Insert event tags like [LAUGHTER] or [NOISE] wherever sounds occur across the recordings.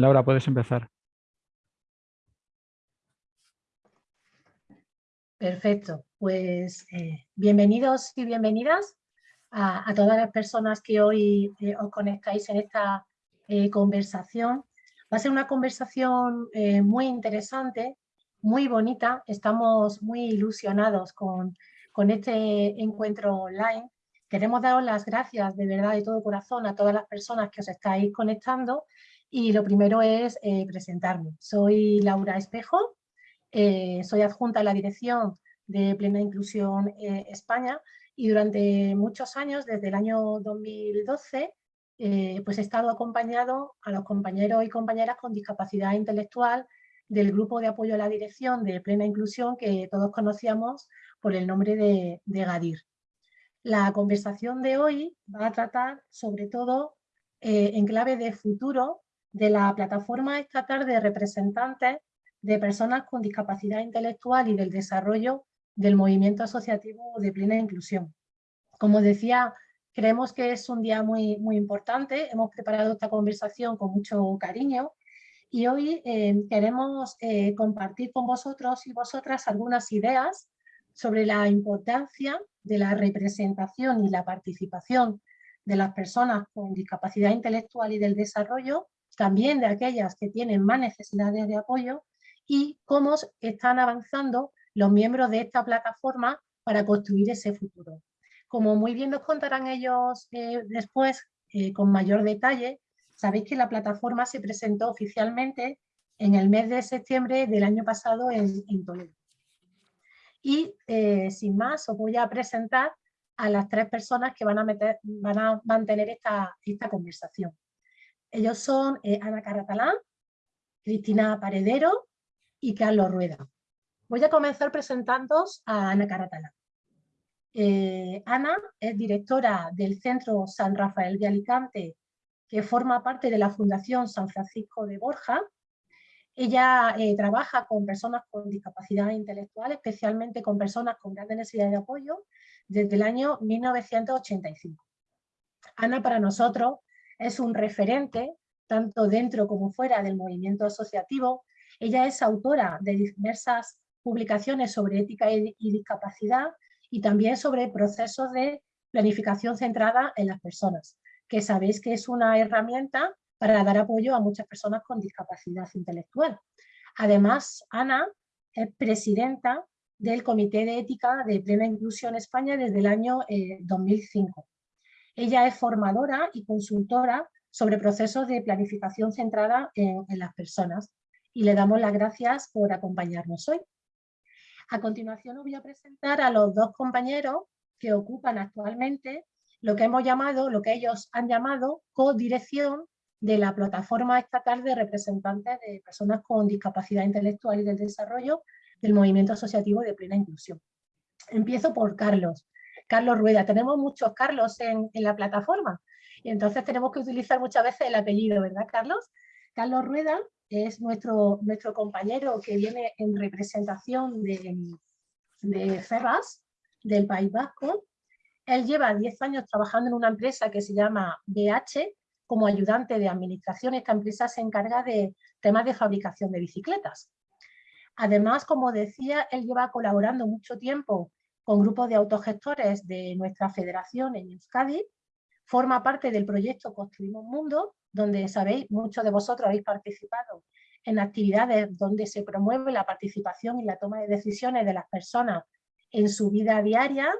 Laura, puedes empezar. Perfecto, pues eh, bienvenidos y bienvenidas a, todas las personas que hoy eh, os conectáis en esta eh, conversación. Va a ser una conversación muy interesante, muy bonita. Estamos muy ilusionados con, con este encuentro online. Queremos daros las gracias de verdad de todo corazón a todas las personas que os estáis conectando y lo primero es presentarme. Soy Laura Espejo, eh, soy adjunta a la dirección de Plena Inclusión eh, España y durante muchos años, desde el año 2012, eh, pues he estado acompañado a los compañeros y compañeras con discapacidad intelectual del grupo de apoyo a la dirección de Plena Inclusión que todos conocíamos por el nombre de GADIR. La conversación de hoy va a tratar sobre todo en clave de futuro de la plataforma estatal de representantes de personas con discapacidad intelectual y del desarrollo del movimiento asociativo de plena inclusión. Como decía, creemos que es un día muy, muy importante, hemos preparado esta conversación con mucho cariño y hoy eh, queremos eh, compartir con vosotros y vosotras algunas ideas sobre la importancia de la representación y la participación de las personas con discapacidad intelectual y del desarrollo, también de aquellas que tienen más necesidades de apoyo y cómo están avanzando los miembros de esta plataforma para construir ese futuro. Como muy bien nos contarán ellos eh, después eh, con mayor detalle, sabéis que la plataforma se presentó oficialmente en el mes de septiembre del año pasado en, Toledo. Y eh, sin más os voy a presentar a las tres personas que van a, mantener esta conversación. Ellos son Ana Caratalán, Cristina Paredero y Carlos Rueda. Voy a comenzar presentando a Ana Caratala. Eh, Ana es directora del Centro San Rafael de Alicante, que forma parte de la Fundación San Francisco de Borja. Ella eh, trabaja con personas con discapacidad intelectual, especialmente con personas con grandes necesidades de apoyo, desde el año 1985. Ana para nosotros es un referente, tanto dentro como fuera del movimiento asociativo, ella es autora de diversas publicaciones sobre ética y, discapacidad y también sobre procesos de planificación centrada en las personas, que sabéis que es una herramienta para dar apoyo a muchas personas con discapacidad intelectual. Además, Ana es presidenta del Comité de Ética de Plena Inclusión España desde el año 2005. Ella es formadora y consultora sobre procesos de planificación centrada en las personas y le damos las gracias por acompañarnos hoy. A continuación os voy a presentar a los dos compañeros que ocupan actualmente lo que hemos llamado, lo que ellos han llamado codirección de la plataforma estatal de representantes de personas con discapacidad intelectual y del desarrollo del movimiento asociativo de plena inclusión. Empiezo por Carlos. Carlos Rueda. Tenemos muchos Carlos en, la plataforma y entonces tenemos que utilizar muchas veces el apellido, ¿verdad, Carlos? Carlos Rueda es nuestro, nuestro compañero que viene en representación de, de del País Vasco. Él lleva 10 años trabajando en una empresa que se llama BH, como ayudante de administración. Esta empresa se encarga de temas de fabricación de bicicletas. Además, como decía, él lleva colaborando mucho tiempo con grupos de autogestores de nuestra federación en Euskadi, forma parte del proyecto Construimos Mundo, donde sabéis, muchos de vosotros habéis participado en actividades donde se promueve la participación y la toma de decisiones de las personas en su vida diaria,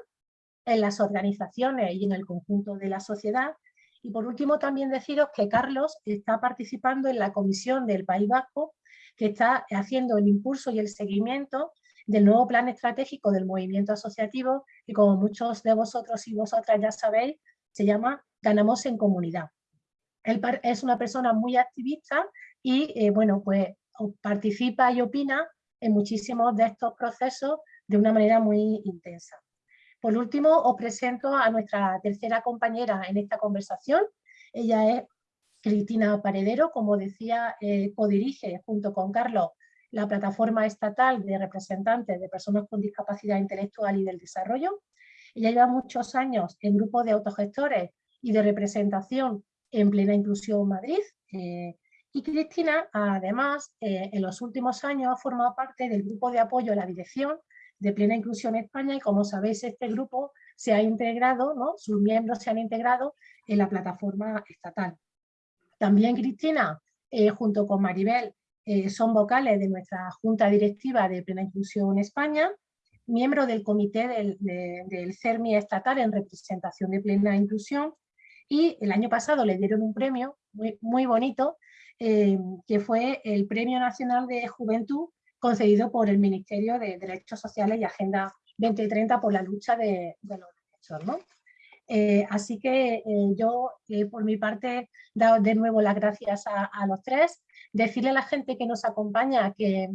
en las organizaciones y en el conjunto de la sociedad. Y por último también deciros que Carlos está participando en la comisión del País Vasco que está haciendo el impulso y el seguimiento del nuevo plan estratégico del movimiento asociativo y como muchos de vosotros y vosotras ya sabéis, se llama Ganamos en Comunidad. Él es una persona muy activista y, eh, bueno, pues participa y opina en muchísimos de estos procesos de una manera muy intensa. Por último, os presento a nuestra tercera compañera en esta conversación. Ella es Cristina Paredero, como decía, eh, codirige junto con Carlos la plataforma estatal de representantes de personas con discapacidad intelectual y del desarrollo. Ella lleva muchos años en grupos de autogestores y de representación en Plena Inclusión Madrid, eh, Y Cristina, además, eh, en los últimos años ha formado parte del grupo de apoyo a la dirección de Plena Inclusión España y como sabéis este grupo se ha integrado, ¿no? sus miembros se han integrado en la plataforma estatal. También Cristina, eh, junto con Maribel, eh, son vocales de nuestra Junta Directiva de Plena Inclusión España, miembro del Comité del, CERMI estatal en representación de Plena Inclusión y el año pasado le dieron un premio muy, bonito eh, que fue el Premio Nacional de Juventud concedido por el Ministerio de Derechos Sociales y Agenda 2030 por la lucha de, los derechos. Eh, así que yo, por mi parte, dado de nuevo las gracias a, los tres, decirle a la gente que nos acompaña que,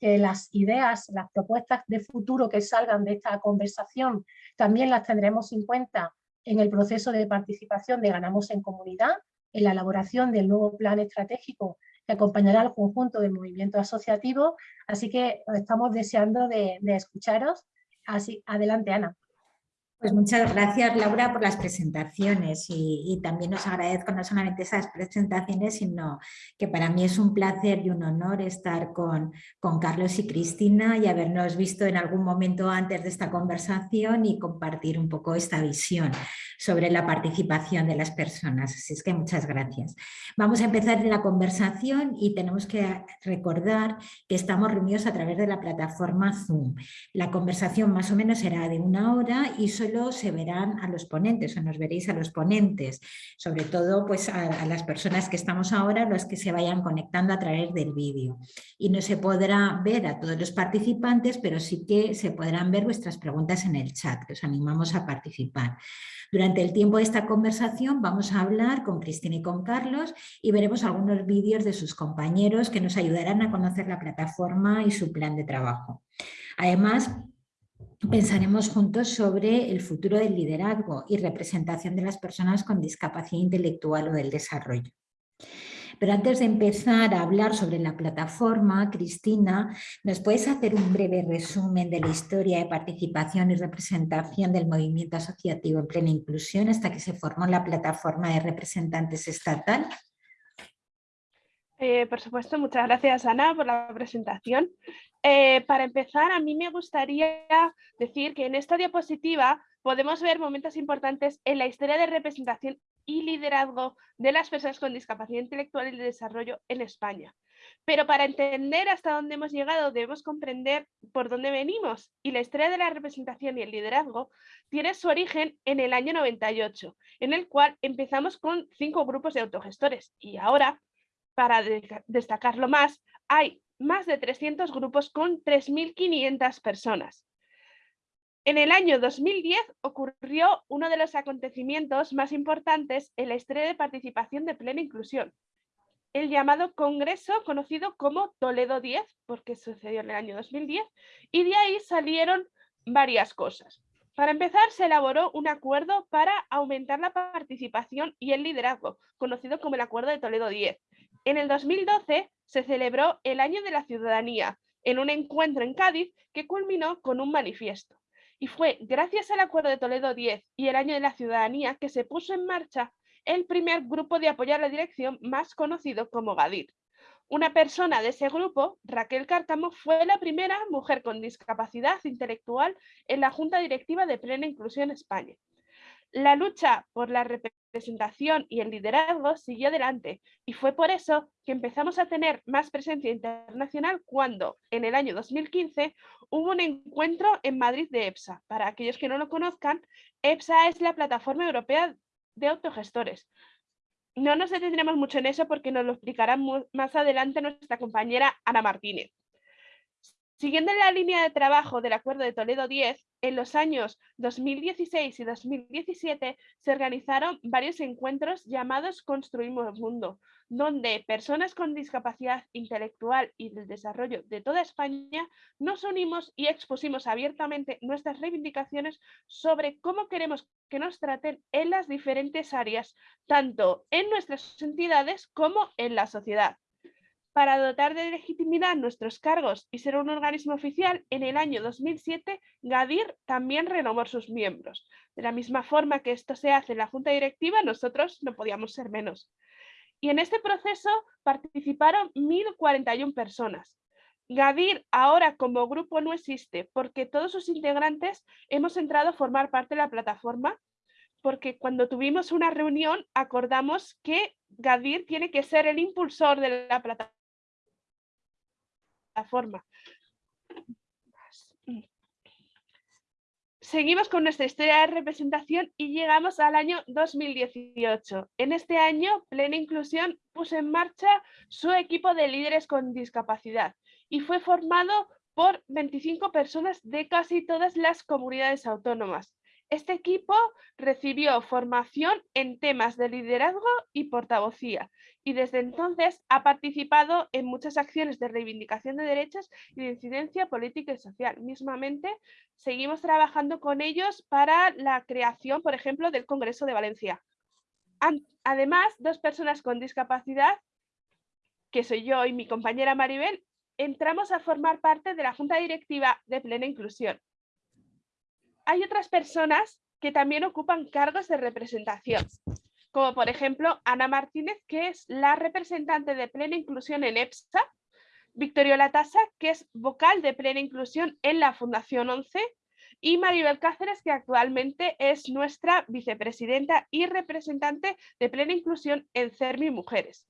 las ideas, las propuestas de futuro que salgan de esta conversación también las tendremos en cuenta en el proceso de participación de Ganamos en Comunidad, en la elaboración del nuevo plan estratégico que acompañará al conjunto del movimiento asociativo, así que estamos deseando de, de escucharos. Así, adelante Ana. Pues muchas gracias Laura por las presentaciones y, también os agradezco no solamente esas presentaciones, sino que para mí es un placer y un honor estar con, con Carlos y Cristina y habernos visto en algún momento antes de esta conversación y compartir un poco esta visión sobre la participación de las personas. Así es que muchas gracias. Vamos a empezar la conversación y tenemos que recordar que estamos reunidos a través de la plataforma Zoom. La conversación más o menos será de una hora y solo se verán a los ponentes o nos veréis a los ponentes, sobre todo pues a, las personas que estamos ahora, los que se vayan conectando a través del vídeo. Y no se podrá ver a todos los participantes, pero sí que se podrán ver vuestras preguntas en el chat, que os animamos a participar. Durante el tiempo de esta conversación vamos a hablar con Cristina y con Carlos y veremos algunos vídeos de sus compañeros que nos ayudarán a conocer la plataforma y su plan de trabajo. Además, pensaremos juntos sobre el futuro del liderazgo y representación de las personas con discapacidad intelectual o del desarrollo. Pero antes de empezar a hablar sobre la plataforma, Cristina, ¿nos puedes hacer un breve resumen de la historia de participación y representación del movimiento asociativo en plena inclusión hasta que se formó la plataforma de representantes estatal? Eh, por supuesto, muchas gracias Ana por la presentación. Eh, para empezar, a mí me gustaría decir que en esta diapositiva podemos ver momentos importantes en la historia de representación y liderazgo de las personas con discapacidad intelectual y de desarrollo en España. Pero para entender hasta dónde hemos llegado debemos comprender por dónde venimos y la historia de la representación y el liderazgo tiene su origen en el año 98, en el cual empezamos con cinco grupos de autogestores y ahora para destacarlo más, hay más de 300 grupos con 3.500 personas. En el año 2010 ocurrió uno de los acontecimientos más importantes en la historia de participación de plena inclusión, el llamado congreso conocido como Toledo 10, porque sucedió en el año 2010, y de ahí salieron varias cosas. Para empezar, se elaboró un acuerdo para aumentar la participación y el liderazgo, conocido como el Acuerdo de Toledo 10, en el 2012 se celebró el Año de la Ciudadanía en un encuentro en Cádiz que culminó con un manifiesto. Y fue gracias al Acuerdo de Toledo 10 y el Año de la Ciudadanía que se puso en marcha el primer grupo de apoyo a la dirección más conocido como GADIR. Una persona de ese grupo, Raquel Cártamo, fue la primera mujer con discapacidad intelectual en la Junta Directiva de Plena Inclusión España. La lucha por la representación y el liderazgo siguió adelante y fue por eso que empezamos a tener más presencia internacional cuando en el año 2015 hubo un encuentro en Madrid de EPSA. Para aquellos que no lo conozcan, EPSA es la plataforma europea de autogestores. No nos detendremos mucho en eso porque nos lo explicará más adelante nuestra compañera Ana Martínez. Siguiendo la línea de trabajo del Acuerdo de Toledo 10, en los años 2016 y 2017 se organizaron varios encuentros llamados Construimos Mundo, donde personas con discapacidad intelectual y del desarrollo de toda España nos unimos y expusimos abiertamente nuestras reivindicaciones sobre cómo queremos que nos traten en las diferentes áreas, tanto en nuestras entidades como en la sociedad. Para dotar de legitimidad nuestros cargos y ser un organismo oficial, en el año 2007 Gadir también renovó sus miembros. De la misma forma que esto se hace en la Junta Directiva, nosotros no podíamos ser menos. y en este proceso participaron 1.041 personas. Gadir ahora como grupo no existe porque todos sus integrantes hemos entrado a formar parte de la plataforma porque cuando tuvimos una reunión acordamos que Gadir tiene que ser el impulsor de la plataforma. Seguimos con nuestra historia de representación y llegamos al año 2018. En este año, Plena Inclusión puso en marcha su equipo de líderes con discapacidad y fue formado por 25 personas de casi todas las comunidades autónomas. Este equipo recibió formación en temas de liderazgo y portavocía y desde entonces ha participado en muchas acciones de reivindicación de derechos y de incidencia política y social. Mismamente, seguimos trabajando con ellos para la creación, por ejemplo, del Congreso de Valencia. Además, dos personas con discapacidad, que soy yo y mi compañera Maribel, entramos a formar parte de la Junta Directiva de Plena Inclusión hay otras personas que también ocupan cargos de representación, como por ejemplo Ana Martínez, que es la representante de plena inclusión en EPSA, Victorio Latasa, que es vocal de plena inclusión en la Fundación 11, y Maribel Cáceres, que actualmente es nuestra vicepresidenta y representante de plena inclusión en CERMI Mujeres.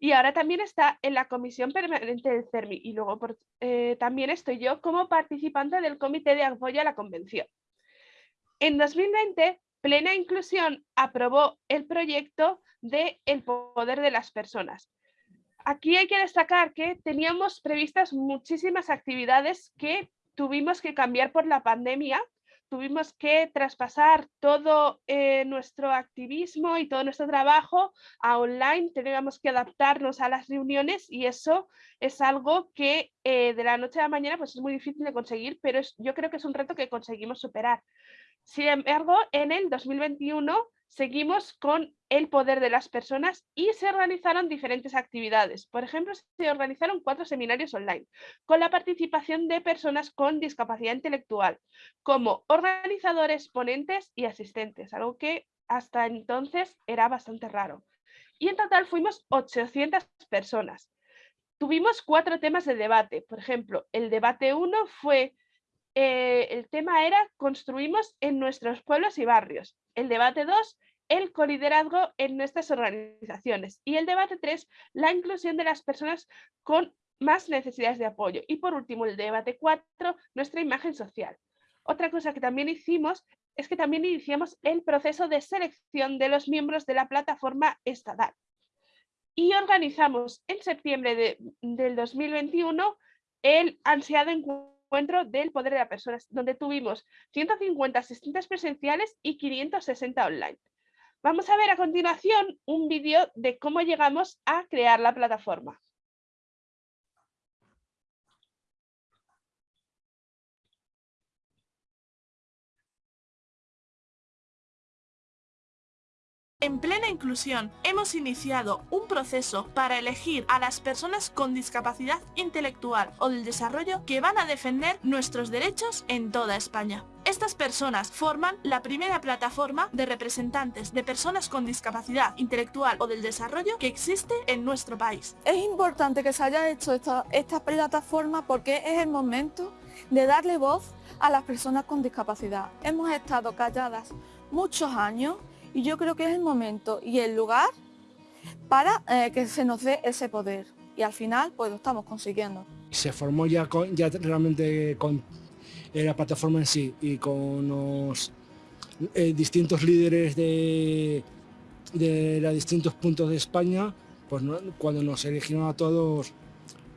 Y ahora también está en la comisión permanente del CERMI y luego eh, también estoy yo como participante del comité de apoyo a la convención. En 2020, Plena Inclusión aprobó el proyecto de El Poder de las Personas. Aquí hay que destacar que teníamos previstas muchísimas actividades que tuvimos que cambiar por la pandemia, tuvimos que traspasar todo eh, nuestro activismo y todo nuestro trabajo a online, teníamos que adaptarnos a las reuniones y eso es algo que eh, de la noche a la mañana pues es muy difícil de conseguir, pero yo creo que es un reto que conseguimos superar. Sin embargo, en el 2021 seguimos con el poder de las personas y se organizaron diferentes actividades. Por ejemplo, se organizaron cuatro seminarios online con la participación de personas con discapacidad intelectual, como organizadores, ponentes y asistentes, algo que hasta entonces era bastante raro. Y en total fuimos 800 personas. Tuvimos cuatro temas de debate. Por ejemplo, el debate 1 fue eh, el tema era construimos en nuestros pueblos y barrios. El debate 2, el coliderazgo en nuestras organizaciones. Y el debate 3, la inclusión de las personas con más necesidades de apoyo. Y por último, el debate 4, nuestra imagen social. Otra cosa que también hicimos es que también iniciamos el proceso de selección de los miembros de la plataforma estatal. Y organizamos en septiembre del 2021 el ansiado encuentro encuentro del poder de la persona, donde tuvimos 150 asistentes presenciales y 560 online. Vamos a ver a continuación un vídeo de cómo llegamos a crear la plataforma. En plena inclusión hemos iniciado un proceso para elegir a las personas con discapacidad intelectual o del desarrollo que van a defender nuestros derechos en toda España. Estas personas forman la primera plataforma de representantes de personas con discapacidad intelectual o del desarrollo que existe en nuestro país. Es importante que se haya hecho esta, esta plataforma porque es el momento de darle voz a las personas con discapacidad. Hemos estado calladas muchos años y yo creo que es el momento y el lugar para eh, que se nos dé ese poder. Y al final, pues lo estamos consiguiendo. Se formó ya, ya realmente con eh, la plataforma en sí y con los eh, distintos líderes de, de los distintos puntos de España, pues cuando nos eligieron a todos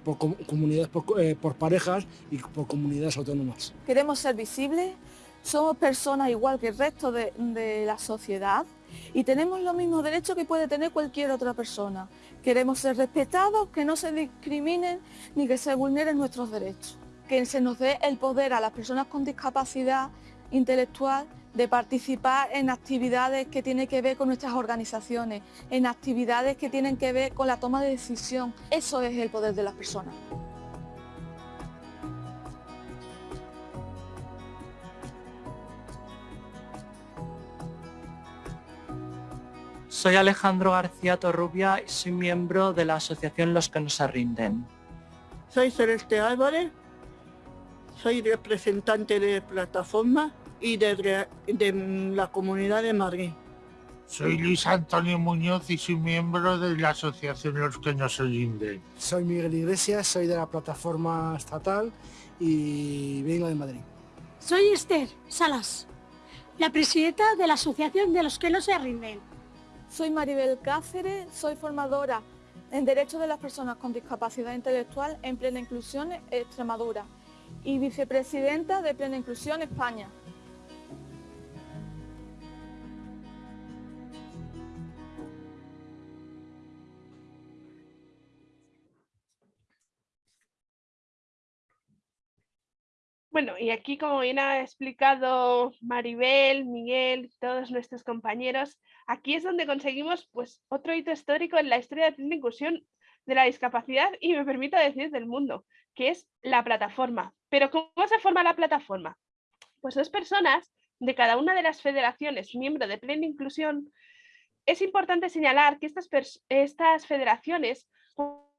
por comunidades, por, parejas y por comunidades autónomas. Queremos ser visibles, somos personas igual que el resto de, la sociedad y tenemos los mismos derechos que puede tener cualquier otra persona. Queremos ser respetados, que no se discriminen ni que se vulneren nuestros derechos. Que se nos dé el poder a las personas con discapacidad intelectual de participar en actividades que tienen que ver con nuestras organizaciones, en actividades que tienen que ver con la toma de decisión. Eso es el poder de las personas. Soy Alejandro García Torrubia y soy miembro de la asociación Los que no se rinden. Soy Celeste Álvarez, soy representante de plataforma y de, de la Comunidad de Madrid. Soy Luis Antonio Muñoz y soy miembro de la asociación Los que no se rinden. Soy Miguel Iglesias, soy de la plataforma estatal y vengo de Madrid. Soy Esther Salas, la presidenta de la Asociación de los que no se rinden. Soy Maribel Cáceres, soy formadora en Derechos de las Personas con Discapacidad Intelectual en Plena Inclusión Extremadura y vicepresidenta de Plena Inclusión España. Bueno, y aquí como bien ha explicado Maribel, Miguel, todos nuestros compañeros, aquí es donde conseguimos pues, otro hito histórico en la historia de la inclusión de la discapacidad y me permito decir del mundo, que es la plataforma. Pero ¿cómo se forma la plataforma? Pues dos personas de cada una de las federaciones miembro de Plena Inclusión. Es importante señalar que estas, estas federaciones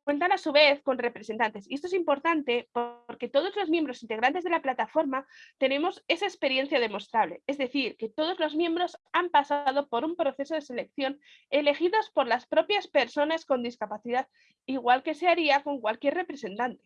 cuentan a su vez con representantes. Y esto es importante porque todos los miembros integrantes de la plataforma tenemos esa experiencia demostrable. Es decir, que todos los miembros han pasado por un proceso de selección elegidos por las propias personas con discapacidad, igual que se haría con cualquier representante.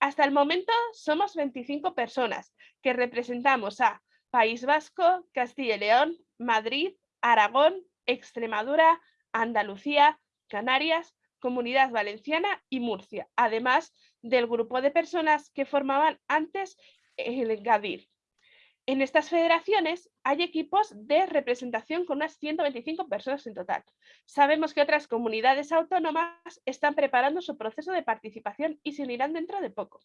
Hasta el momento somos 25 personas que representamos a País Vasco, Castilla y León, Madrid, Aragón, Extremadura, Andalucía, Canarias, Comunidad Valenciana y Murcia, además del grupo de personas que formaban antes el GADIR. En estas federaciones hay equipos de representación con unas 125 personas en total. Sabemos que otras comunidades autónomas están preparando su proceso de participación y se unirán dentro de poco.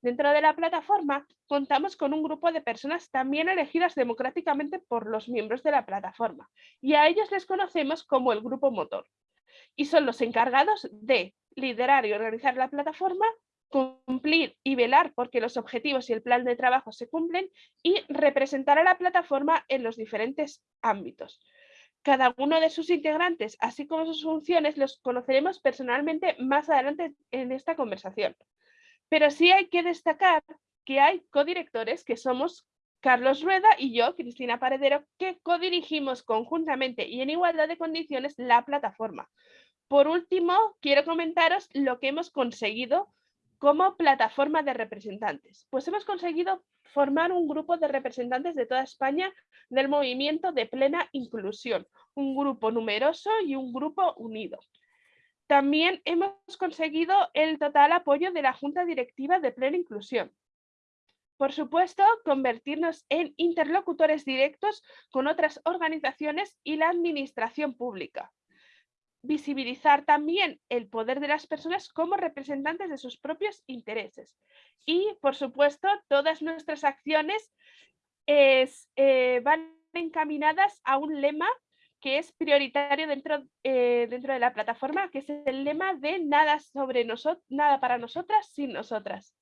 Dentro de la plataforma contamos con un grupo de personas también elegidas democráticamente por los miembros de la plataforma y a ellos les conocemos como el grupo motor y son los encargados de liderar y organizar la plataforma, cumplir y velar porque los objetivos y el plan de trabajo se cumplen y representar a la plataforma en los diferentes ámbitos. Cada uno de sus integrantes, así como sus funciones, los conoceremos personalmente más adelante en esta conversación. Pero sí hay que destacar que hay codirectores que somos Carlos Rueda y yo, Cristina Paredero, que codirigimos conjuntamente y en igualdad de condiciones la plataforma. Por último, quiero comentaros lo que hemos conseguido como plataforma de representantes. Pues hemos conseguido formar un grupo de representantes de toda España del movimiento de plena inclusión, un grupo numeroso y un grupo unido. También hemos conseguido el total apoyo de la Junta Directiva de Plena Inclusión, por supuesto, convertirnos en interlocutores directos con otras organizaciones y la administración pública. Visibilizar también el poder de las personas como representantes de sus propios intereses. Y, por supuesto, todas nuestras acciones eh, van encaminadas a un lema que es prioritario dentro, eh, dentro de la plataforma, que es el lema de nada, sobre nada para nosotras sin nosotras.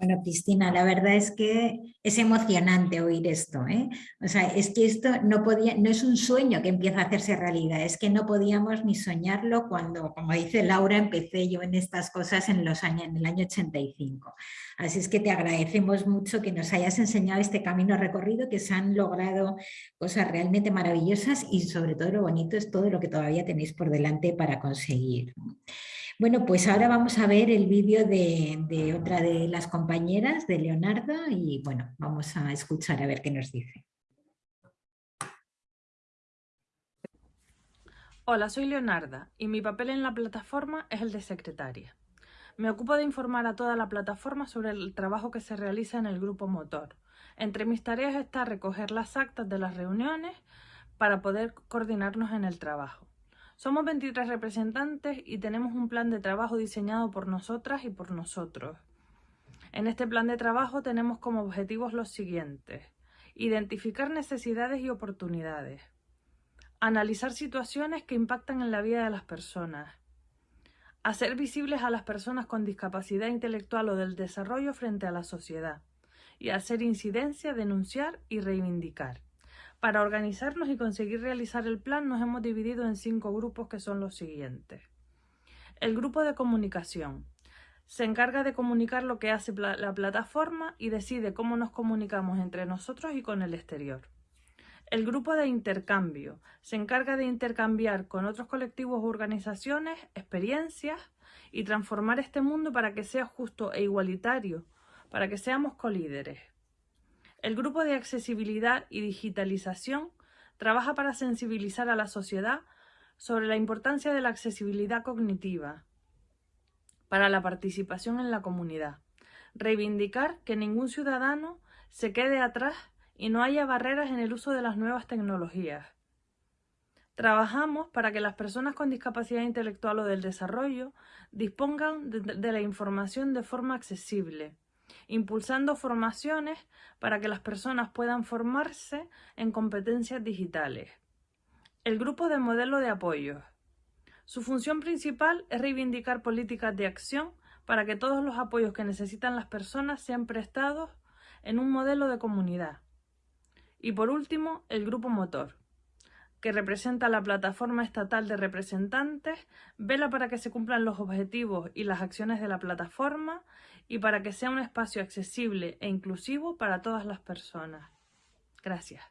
Bueno, Cristina, la verdad es que es emocionante oír esto. ¿eh? O sea, es que esto no, podía, no es un sueño que empieza a hacerse realidad, es que no podíamos ni soñarlo cuando, como dice Laura, empecé yo en estas cosas en, los años, en el año 85. Así es que te agradecemos mucho que nos hayas enseñado este camino recorrido, que se han logrado cosas realmente maravillosas y sobre todo lo bonito es todo lo que todavía tenéis por delante para conseguir. Bueno, pues ahora vamos a ver el vídeo de, otra de las compañeras, de Leonardo, y bueno, vamos a escuchar a ver qué nos dice. Hola, soy Leonarda y mi papel en la plataforma es el de secretaria. Me ocupo de informar a toda la plataforma sobre el trabajo que se realiza en el grupo motor. Entre mis tareas está recoger las actas de las reuniones para poder coordinarnos en el trabajo. Somos 23 representantes y tenemos un plan de trabajo diseñado por nosotras y por nosotros. En este plan de trabajo tenemos como objetivos los siguientes. Identificar necesidades y oportunidades. Analizar situaciones que impactan en la vida de las personas. Hacer visibles a las personas con discapacidad intelectual o del desarrollo frente a la sociedad. Y hacer incidencia, denunciar y reivindicar. Para organizarnos y conseguir realizar el plan nos hemos dividido en cinco grupos que son los siguientes. El grupo de comunicación. Se encarga de comunicar lo que hace la plataforma y decide cómo nos comunicamos entre nosotros y con el exterior. El grupo de intercambio se encarga de intercambiar con otros colectivos o organizaciones experiencias y transformar este mundo para que sea justo e igualitario, para que seamos colíderes. El grupo de accesibilidad y digitalización trabaja para sensibilizar a la sociedad sobre la importancia de la accesibilidad cognitiva para la participación en la comunidad. Reivindicar que ningún ciudadano se quede atrás y no haya barreras en el uso de las nuevas tecnologías. Trabajamos para que las personas con discapacidad intelectual o del desarrollo dispongan de, la información de forma accesible, impulsando formaciones para que las personas puedan formarse en competencias digitales. El grupo de modelo de apoyo. Su función principal es reivindicar políticas de acción para que todos los apoyos que necesitan las personas sean prestados en un modelo de comunidad. Y por último, el grupo motor, que representa la plataforma estatal de representantes, vela para que se cumplan los objetivos y las acciones de la plataforma y para que sea un espacio accesible e inclusivo para todas las personas. Gracias.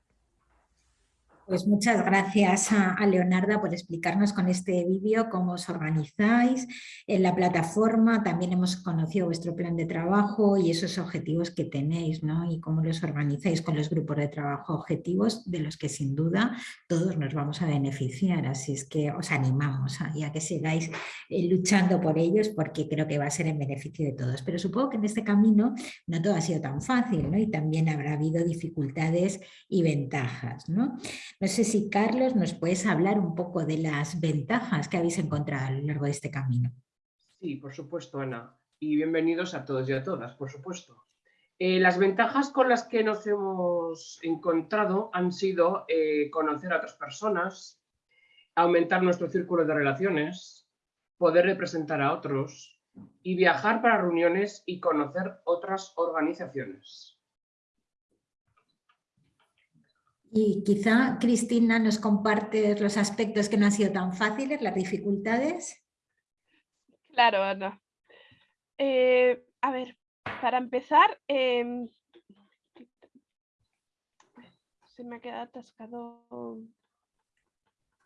Pues muchas gracias a, Leonarda por explicarnos con este vídeo cómo os organizáis en la plataforma. También hemos conocido vuestro plan de trabajo y esos objetivos que tenéis ¿no? y cómo los organizáis con los grupos de trabajo objetivos de los que sin duda todos nos vamos a beneficiar. Así es que os animamos a, a que sigáis eh, luchando por ellos porque creo que va a ser en beneficio de todos. Pero supongo que en este camino no todo ha sido tan fácil ¿no? y también habrá habido dificultades y ventajas. ¿no? No sé si Carlos nos puedes hablar un poco de las ventajas que habéis encontrado a lo largo de este camino. Sí, por supuesto, Ana. Y bienvenidos a todos y a todas, por supuesto. Eh, las ventajas con las que nos hemos encontrado han sido eh, conocer a otras personas, aumentar nuestro círculo de relaciones, poder representar a otros y viajar para reuniones y conocer otras organizaciones. Y quizá, Cristina, nos compartes los aspectos que no han sido tan fáciles, las dificultades. Claro, Ana. Eh, a ver, para empezar, em, se me ha quedado atascado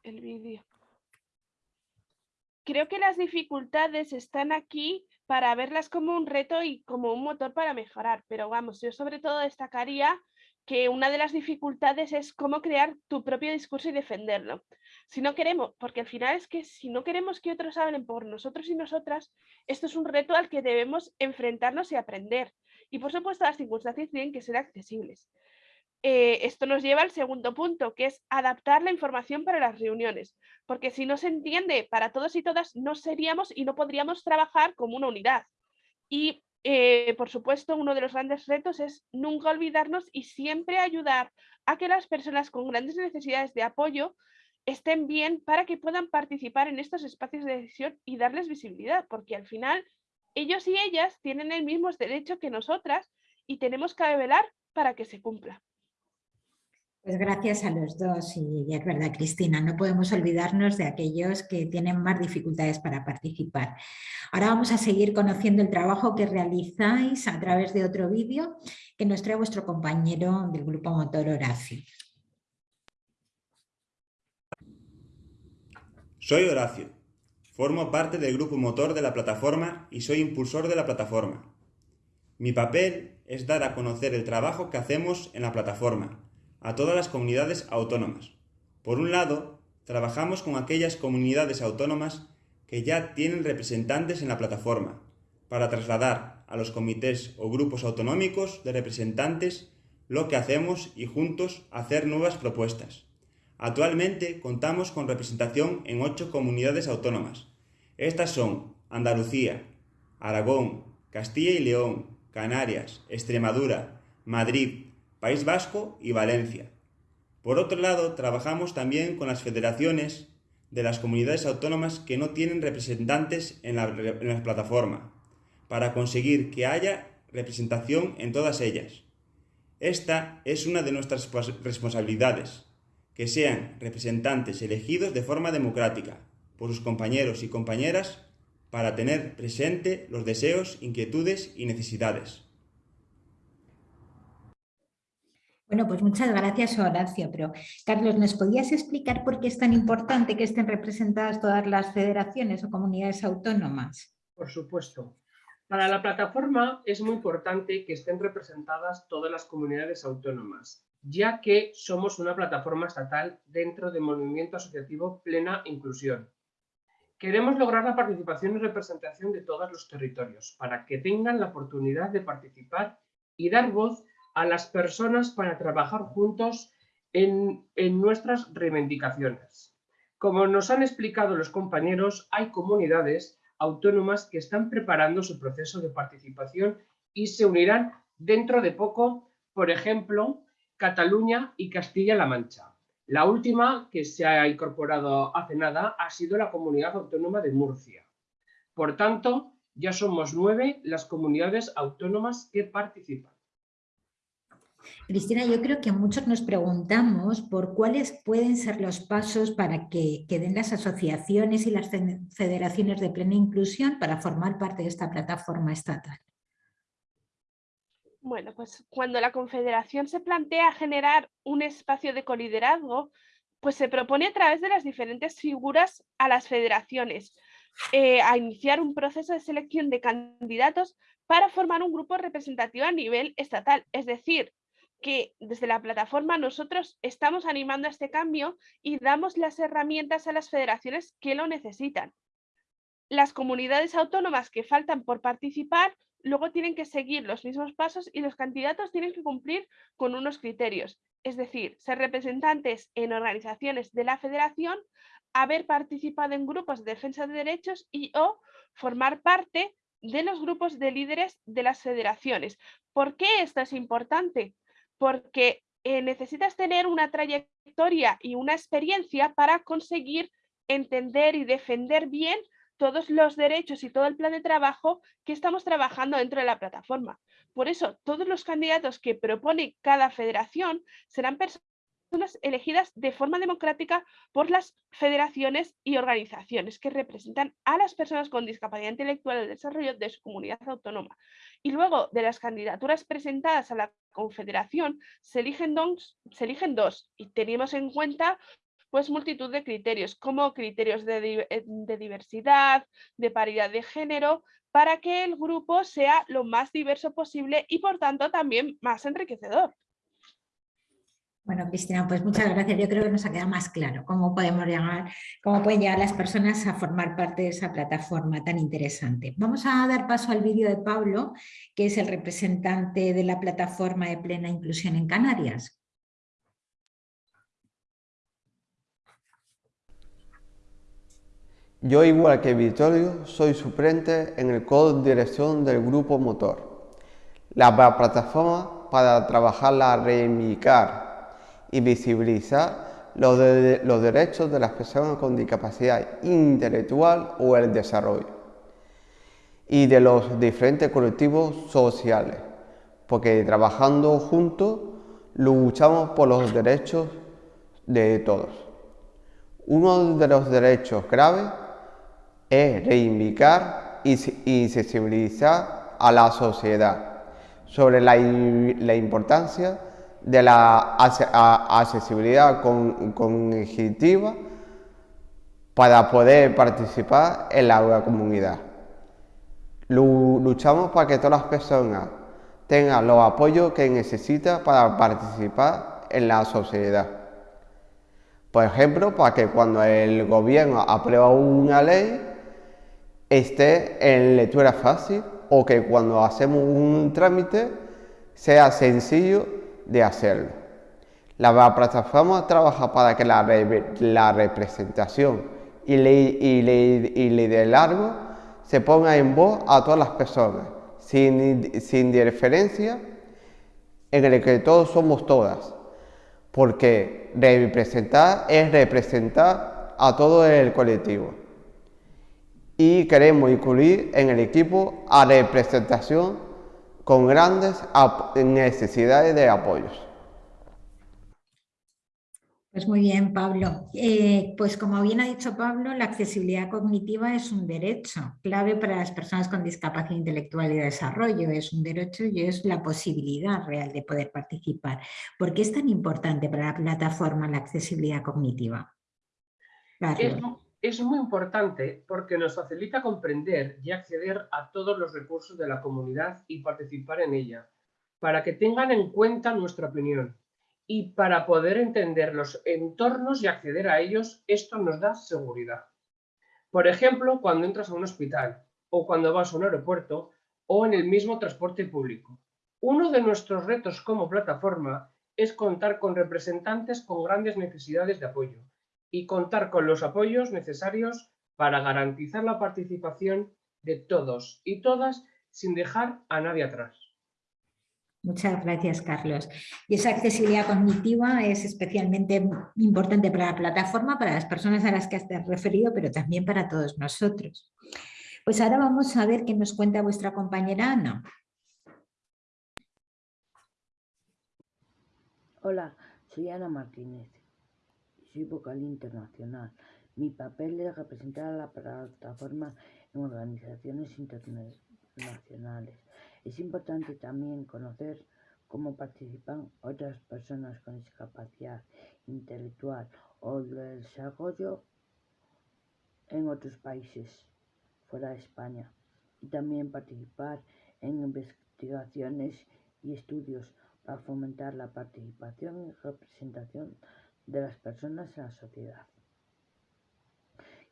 el vídeo. Creo que las dificultades están aquí para verlas como un reto y como un motor para mejorar, pero vamos, yo sobre todo destacaría que una de las dificultades es cómo crear tu propio discurso y defenderlo. Si no queremos, porque al final es que si no queremos que otros hablen por nosotros y nosotras, esto es un reto al que debemos enfrentarnos y aprender. Y por supuesto las circunstancias tienen que ser accesibles. Eh, esto nos lleva al segundo punto, que es adaptar la información para las reuniones, porque si no se entiende para todos y todas, no seríamos y no podríamos trabajar como una unidad. Y eh, por supuesto, uno de los grandes retos es nunca olvidarnos y siempre ayudar a que las personas con grandes necesidades de apoyo estén bien para que puedan participar en estos espacios de decisión y darles visibilidad, porque al final ellos y ellas tienen el mismo derecho que nosotras y tenemos que velar para que se cumpla. Pues gracias a los dos y es verdad Cristina, no podemos olvidarnos de aquellos que tienen más dificultades para participar. Ahora vamos a seguir conociendo el trabajo que realizáis a través de otro vídeo que nos trae vuestro compañero del grupo motor Horacio. Soy Horacio, formo parte del grupo motor de la plataforma y soy impulsor de la plataforma. Mi papel es dar a conocer el trabajo que hacemos en la plataforma a todas las comunidades autónomas. Por un lado, trabajamos con aquellas comunidades autónomas que ya tienen representantes en la plataforma, para trasladar a los comités o grupos autonómicos de representantes lo que hacemos y juntos hacer nuevas propuestas. Actualmente contamos con representación en ocho comunidades autónomas. Estas son Andalucía, Aragón, Castilla y León, Canarias, Extremadura, Madrid, País Vasco y Valencia. Por otro lado, trabajamos también con las federaciones de las comunidades autónomas que no tienen representantes en la, plataforma, para conseguir que haya representación en todas ellas. Esta es una de nuestras responsabilidades, que sean representantes elegidos de forma democrática por sus compañeros y compañeras para tener presente los deseos, inquietudes y necesidades. Bueno, pues muchas gracias Horacio, pero Carlos, ¿nos podías explicar por qué es tan importante que estén representadas todas las federaciones o comunidades autónomas? Por supuesto. Para la plataforma es muy importante que estén representadas todas las comunidades autónomas, ya que somos una plataforma estatal dentro del movimiento asociativo Plena Inclusión. Queremos lograr la participación y representación de todos los territorios para que tengan la oportunidad de participar y dar voz a las personas para trabajar juntos en, nuestras reivindicaciones. Como nos han explicado los compañeros, hay comunidades autónomas que están preparando su proceso de participación y se unirán dentro de poco, por ejemplo, Cataluña y Castilla-La Mancha. La última que se ha incorporado hace nada ha sido la Comunidad Autónoma de Murcia. Por tanto, ya somos nueve las comunidades autónomas que participan. Cristina, yo creo que muchos nos preguntamos por cuáles pueden ser los pasos para que, den las asociaciones y las federaciones de plena inclusión para formar parte de esta plataforma estatal. Bueno, pues cuando la Confederación se plantea generar un espacio de coliderazgo, pues se propone a través de las diferentes figuras a las federaciones eh, a iniciar un proceso de selección de candidatos para formar un grupo representativo a nivel estatal, es decir, que desde la plataforma nosotros estamos animando a este cambio y damos las herramientas a las federaciones que lo necesitan. Las comunidades autónomas que faltan por participar luego tienen que seguir los mismos pasos y los candidatos tienen que cumplir con unos criterios, es decir, ser representantes en organizaciones de la federación, haber participado en grupos de defensa de derechos y o formar parte de los grupos de líderes de las federaciones. ¿Por qué esto es importante? Porque eh, necesitas tener una trayectoria y una experiencia para conseguir entender y defender bien todos los derechos y todo el plan de trabajo que estamos trabajando dentro de la plataforma. Por eso, todos los candidatos que propone cada federación serán personas elegidas de forma democrática por las federaciones y organizaciones que representan a las personas con discapacidad intelectual el desarrollo de su comunidad autónoma. Y luego de las candidaturas presentadas a la confederación se eligen dos, se eligen dos y tenemos en cuenta pues multitud de criterios, como criterios de, eh, de diversidad, de paridad de género, para que el grupo sea lo más diverso posible y por tanto también más enriquecedor. Bueno, Cristina, pues muchas gracias. Yo creo que nos ha quedado más claro cómo podemos llegar, cómo pueden llegar las personas a formar parte de esa plataforma tan interesante. Vamos a dar paso al vídeo de Pablo, que es el representante de la plataforma de plena inclusión en Canarias. Yo, igual que Vittorio, soy suplente en el Código de Dirección del Grupo Motor, la plataforma para trabajar la reivindicar y visibilizar los, derechos de las personas con discapacidad intelectual o el desarrollo y de los diferentes colectivos sociales, porque trabajando juntos luchamos por los derechos de todos. Uno de los derechos graves es reivindicar y, sensibilizar a la sociedad sobre la, la importancia de la accesibilidad cognitiva para poder participar en la comunidad. Luchamos para que todas las personas tengan los apoyos que necesitan para participar en la sociedad. Por ejemplo, para que cuando el gobierno aprueba una ley esté en lectura fácil o que cuando hacemos un trámite sea sencillo de hacerlo. La plataforma trabaja para que la, representación y el liderazgo se ponga en voz a todas las personas, sin, sin diferencia en el que todos somos todas, porque representar es representar a todo el colectivo. Y queremos incluir en el equipo a representación con grandes necesidades de apoyos. Pues muy bien, Pablo. Eh, pues como bien ha dicho Pablo, la accesibilidad cognitiva es un derecho clave para las personas con discapacidad intelectual y de desarrollo. Es un derecho y es la posibilidad real de poder participar. ¿Por qué es tan importante para la plataforma la accesibilidad cognitiva? Es, es muy importante porque nos facilita comprender y acceder a todos los recursos de la comunidad y participar en ella, para que tengan en cuenta nuestra opinión y para poder entender los entornos y acceder a ellos, esto nos da seguridad. Por ejemplo, cuando entras a un hospital o cuando vas a un aeropuerto o en el mismo transporte público. Uno de nuestros retos como plataforma es contar con representantes con grandes necesidades de apoyo y contar con los apoyos necesarios para garantizar la participación de todos y todas sin dejar a nadie atrás. Muchas gracias, Carlos. Y esa accesibilidad cognitiva es especialmente importante para la plataforma, para las personas a las que has referido, pero también para todos nosotros. Pues ahora vamos a ver qué nos cuenta vuestra compañera Ana. Hola, soy Ana Martínez. Soy vocal internacional. Mi papel es representar a la plataforma en organizaciones internacionales es importante también conocer cómo participan otras personas con discapacidad intelectual o de desarrollo en otros países fuera de España y también participar en investigaciones y estudios para fomentar la participación y representación de las personas en la sociedad.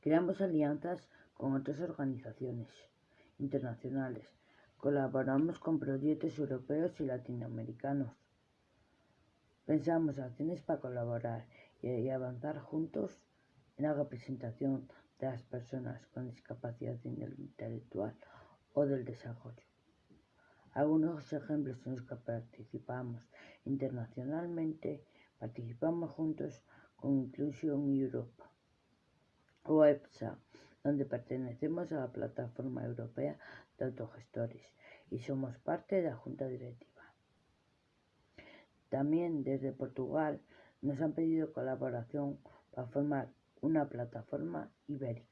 Creamos alianzas con otras organizaciones internacionales Colaboramos con proyectos europeos y latinoamericanos. Pensamos acciones para colaborar y avanzar juntos en la representación de las personas con discapacidad intelectual o del desarrollo. Algunos ejemplos en los que participamos internacionalmente, participamos juntos con Inclusion Europe o EPSA, donde pertenecemos a la Plataforma Europea de Autogestores y somos parte de la Junta Directiva. También desde Portugal nos han pedido colaboración para formar una plataforma ibérica.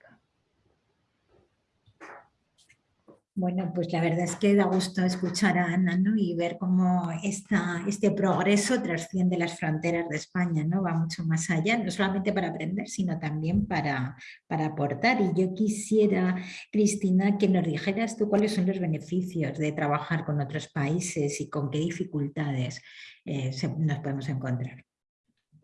Bueno, pues la verdad es que da gusto escuchar a Ana y ver cómo esta, este progreso trasciende las fronteras de España, ¿no? va mucho más allá, no solamente para aprender, sino también para, para aportar. Y yo quisiera, Cristina, que nos dijeras tú cuáles son los beneficios de trabajar con otros países y con qué dificultades eh, nos podemos encontrar.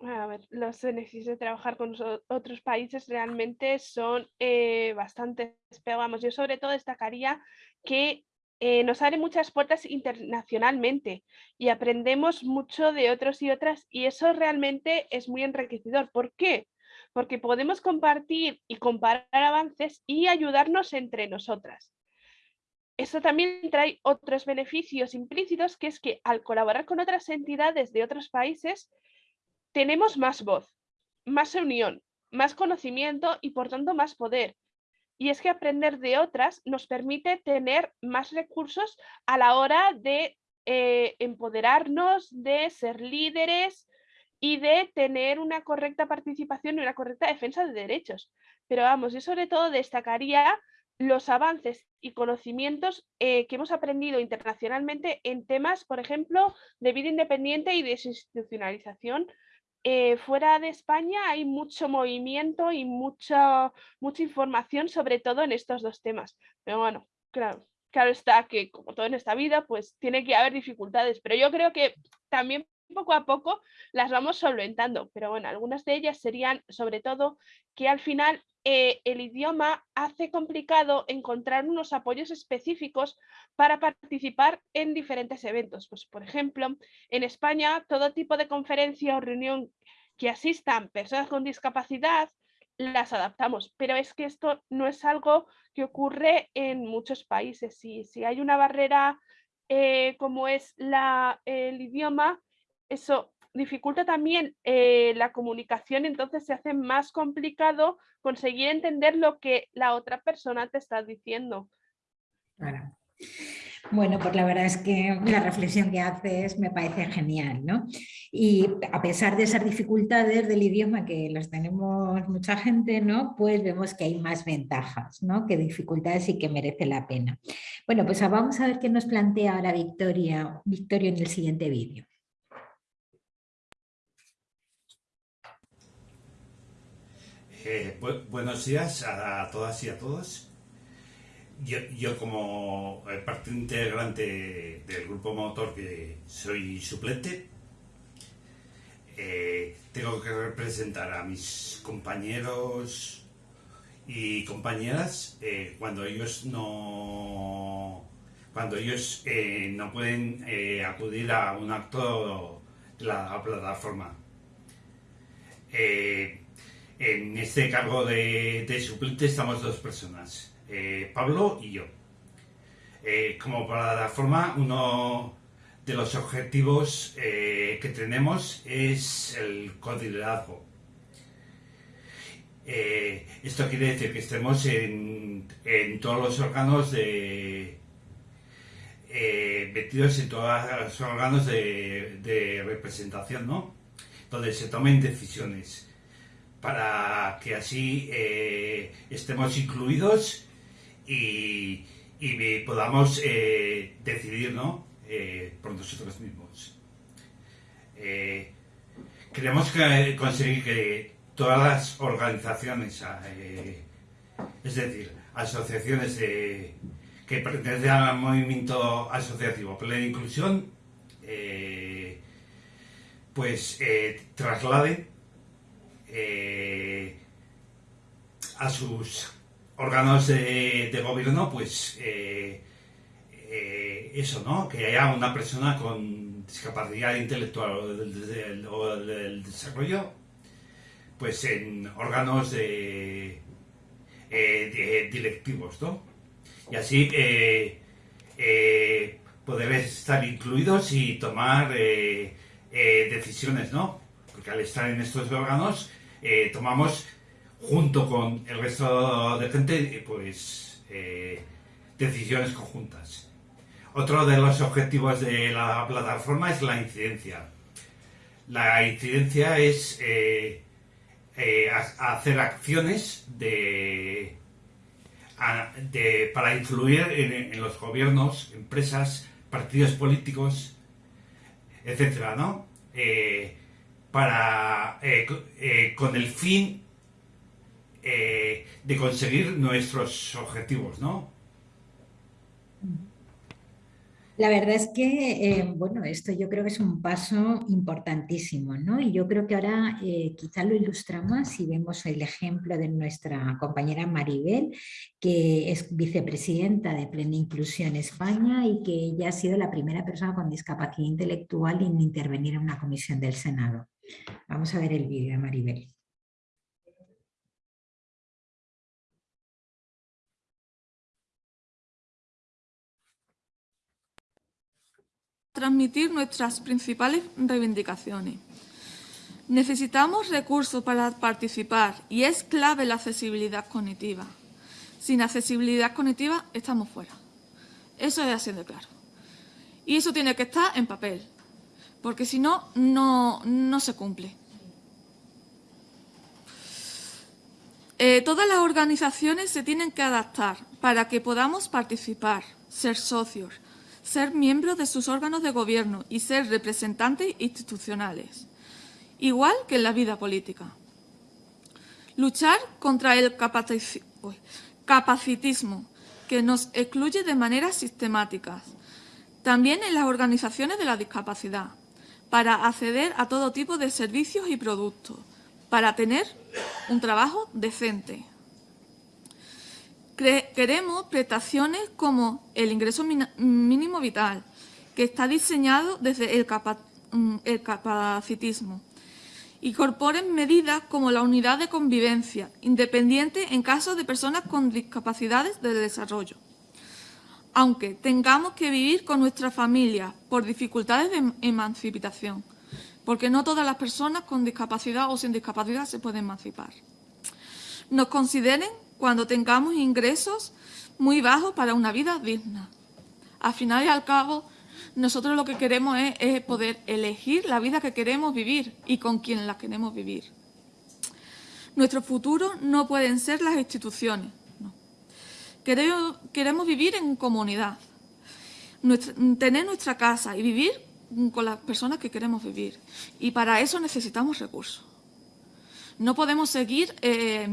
A ver, los beneficios de trabajar con otros países realmente son eh, bastantes, pero yo sobre todo destacaría que eh, nos abre muchas puertas internacionalmente y aprendemos mucho de otros y otras y eso realmente es muy enriquecedor. ¿Por qué? Porque podemos compartir y comparar avances y ayudarnos entre nosotras. Eso también trae otros beneficios implícitos, que es que al colaborar con otras entidades de otros países, tenemos más voz, más unión, más conocimiento y por tanto más poder. Y es que aprender de otras nos permite tener más recursos a la hora de eh, empoderarnos, de ser líderes y de tener una correcta participación y una correcta defensa de derechos. Pero vamos, yo sobre todo destacaría los avances y conocimientos eh, que hemos aprendido internacionalmente en temas, por ejemplo, de vida independiente y desinstitucionalización, eh, fuera de España hay mucho movimiento y mucha, mucha información, sobre todo en estos dos temas. Pero bueno, claro, claro está que como todo en esta vida, pues tiene que haber dificultades, pero yo creo que también poco a poco las vamos solventando, pero bueno, algunas de ellas serían sobre todo que al final eh, el idioma hace complicado encontrar unos apoyos específicos para participar en diferentes eventos. Pues, por ejemplo, en España, todo tipo de conferencia o reunión que asistan personas con discapacidad, las adaptamos, pero es que esto no es algo que ocurre en muchos países. Si, si hay una barrera eh, como es el idioma, eso dificulta también eh, la comunicación, entonces se hace más complicado conseguir entender lo que la otra persona te está diciendo. Bueno, pues la verdad es que la reflexión que haces me parece genial, ¿no? Y a pesar de esas dificultades del idioma que las tenemos mucha gente, ¿no? Pues vemos que hay más ventajas, ¿no? Que dificultades y que merece la pena. Bueno, pues vamos a ver qué nos plantea ahora Victoria, Victoria en el siguiente vídeo. Eh, buenos días a todas y a todos. Yo, como eh, parte integrante del grupo motor que soy suplente, eh, tengo que representar a mis compañeros y compañeras cuando ellos no cuando ellos no pueden acudir a un acto de la plataforma. En este cargo de, suplente estamos dos personas. Eh, Pablo y yo. Eh, como plataforma, uno de los objetivos eh, que tenemos es el codiderazgo. esto quiere decir que estemos en, todos los órganos de, metidos en todos los órganos de, representación, ¿no? Donde se tomen decisiones para que así estemos incluidos y, podamos eh, decidir ¿no? Eh, por nosotros mismos. Eh, queremos conseguir que todas las organizaciones, es decir, asociaciones que pertenecen al movimiento asociativo Plena Inclusión, pues trasladen a sus órganos de, gobierno, pues eh, eh, eso, ¿no? Que haya una persona con discapacidad intelectual o del, desarrollo, pues en órganos de, eh, directivos, ¿no? Y así poder estar incluidos y tomar decisiones, ¿no? Porque al estar en estos órganos tomamos junto con el resto de gente, eh, pues eh, decisiones conjuntas. Otro de los objetivos de la plataforma es la incidencia. La incidencia es eh, hacer acciones de, para influir en, los gobiernos, empresas, partidos políticos, etcétera, ¿no? Para, con el fin eh, de conseguir nuestros objetivos, ¿no? La verdad es que, eh, bueno, esto yo creo que es un paso importantísimo, ¿no? Y yo creo que ahora eh, quizá lo ilustramos si vemos el ejemplo de nuestra compañera Maribel, que es vicepresidenta de Plena Inclusión España y que ella ha sido la primera persona con discapacidad intelectual en intervenir en una comisión del Senado. Vamos a ver el vídeo de Maribel. transmitir nuestras principales reivindicaciones. Necesitamos recursos para participar y es clave la accesibilidad cognitiva. Sin accesibilidad cognitiva estamos fuera. Eso es así de claro. Y eso tiene que estar en papel, porque si no, no, se cumple. Eh, todas las organizaciones se tienen que adaptar para que podamos participar, ser socios, ser miembros de sus órganos de gobierno y ser representantes institucionales, igual que en la vida política. Luchar contra el capacitismo, que nos excluye de manera sistemática, también en las organizaciones de la discapacidad, para acceder a todo tipo de servicios y productos, para tener un trabajo decente. Queremos prestaciones como el ingreso mínimo vital, que está diseñado desde el, mm, el capacitismo. Incorporen medidas como la unidad de convivencia, independiente en caso de personas con discapacidades de desarrollo. Aunque tengamos que vivir con nuestra familia por dificultades de emancipación, porque no todas las personas con discapacidad o sin discapacidad se pueden emancipar. Nos consideren cuando tengamos ingresos muy bajos para una vida digna. Al final y al cabo, nosotros lo que queremos es, poder elegir la vida que queremos vivir y con quien la queremos vivir. Nuestro futuro no pueden ser las instituciones. Queremos, vivir en comunidad, tener nuestra casa y vivir con las personas que queremos vivir. Y para eso necesitamos recursos. No podemos seguir eh,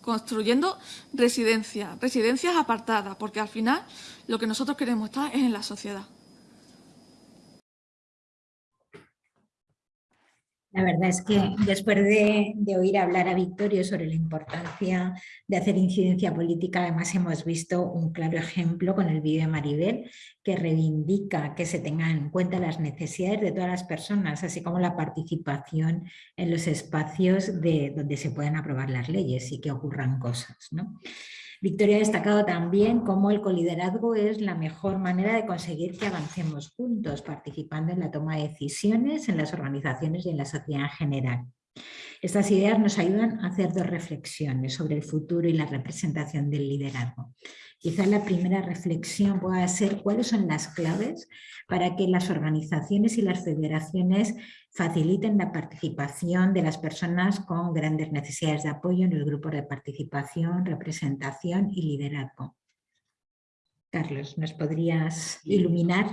construyendo residencias, residencias apartadas, porque al final lo que nosotros queremos estar es en la sociedad. La verdad es que después de, oír hablar a Victorio sobre la importancia de hacer incidencia política, además hemos visto un claro ejemplo con el vídeo de Maribel que reivindica que se tengan en cuenta las necesidades de todas las personas, así como la participación en los espacios de, donde se pueden aprobar las leyes y que ocurran cosas. ¿no? Victoria ha destacado también cómo el coliderazgo es la mejor manera de conseguir que avancemos juntos, participando en la toma de decisiones en las organizaciones y en la sociedad en general. Estas ideas nos ayudan a hacer dos reflexiones sobre el futuro y la representación del liderazgo. Quizá la primera reflexión pueda ser cuáles son las claves para que las organizaciones y las federaciones faciliten la participación de las personas con grandes necesidades de apoyo en el grupo de participación, representación y liderazgo. Carlos, ¿nos podrías iluminar?